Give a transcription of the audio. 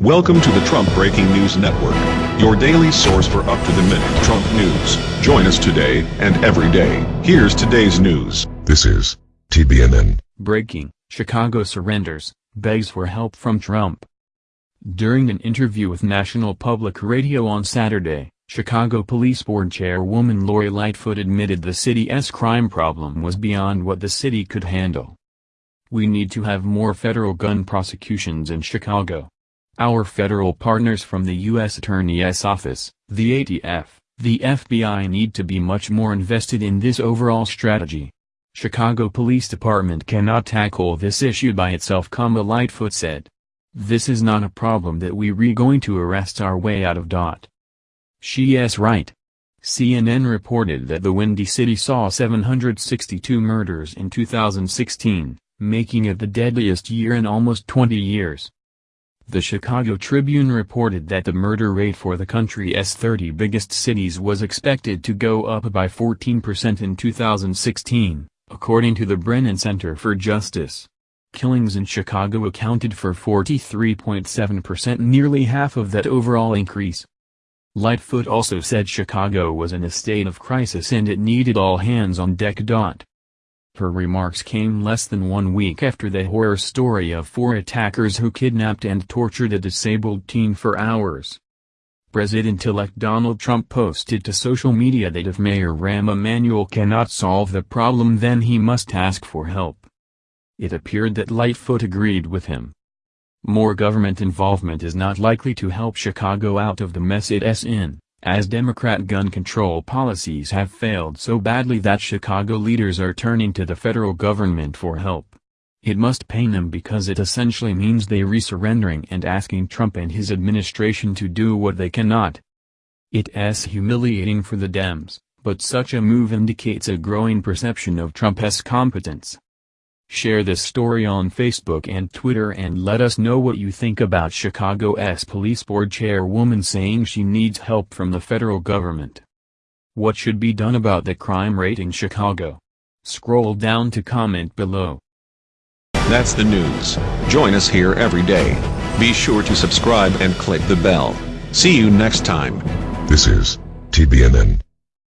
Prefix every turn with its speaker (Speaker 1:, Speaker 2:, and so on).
Speaker 1: Welcome to the Trump Breaking News Network, your daily source for up-to-the-minute Trump news. Join us today and every day. Here's today's news.
Speaker 2: This is TBNN.
Speaker 3: Breaking, Chicago surrenders, begs for help from Trump. During an interview with National Public Radio on Saturday, Chicago Police Board Chairwoman Lori Lightfoot admitted the city's crime problem was beyond what the city could handle. We need to have more federal gun prosecutions in Chicago. Our federal partners from the U.S. Attorney's Office, the ATF, the FBI need to be much more invested in this overall strategy. Chicago Police Department cannot tackle this issue by itself, Lightfoot said. This is not a problem that we re going to arrest our way out of. Dot. She's right. CNN reported that the Windy City saw 762 murders in 2016, making it the deadliest year in almost 20 years. The Chicago Tribune reported that the murder rate for the country's 30 biggest cities was expected to go up by 14% in 2016, according to the Brennan Center for Justice. Killings in Chicago accounted for 43.7% nearly half of that overall increase. Lightfoot also said Chicago was in a state of crisis and it needed all hands on deck. Her remarks came less than one week after the horror story of four attackers who kidnapped and tortured a disabled teen for hours. President-elect Donald Trump posted to social media that if Mayor Rahm Emanuel cannot solve the problem then he must ask for help. It appeared that Lightfoot agreed with him. More government involvement is not likely to help Chicago out of the mess it's in as Democrat gun control policies have failed so badly that Chicago leaders are turning to the federal government for help. It must pain them because it essentially means they resurrendering and asking Trump and his administration to do what they cannot. It's humiliating for the Dems, but such a move indicates a growing perception of Trump's competence. Share this story on Facebook and Twitter and let us know what you think about Chicago's police board chairwoman saying she needs help from the federal government. What should be done about the crime rate in Chicago? Scroll down to comment below.
Speaker 1: That's the news. Join us here every day. Be sure to subscribe and click the bell. See you next time.
Speaker 2: This is TBNN.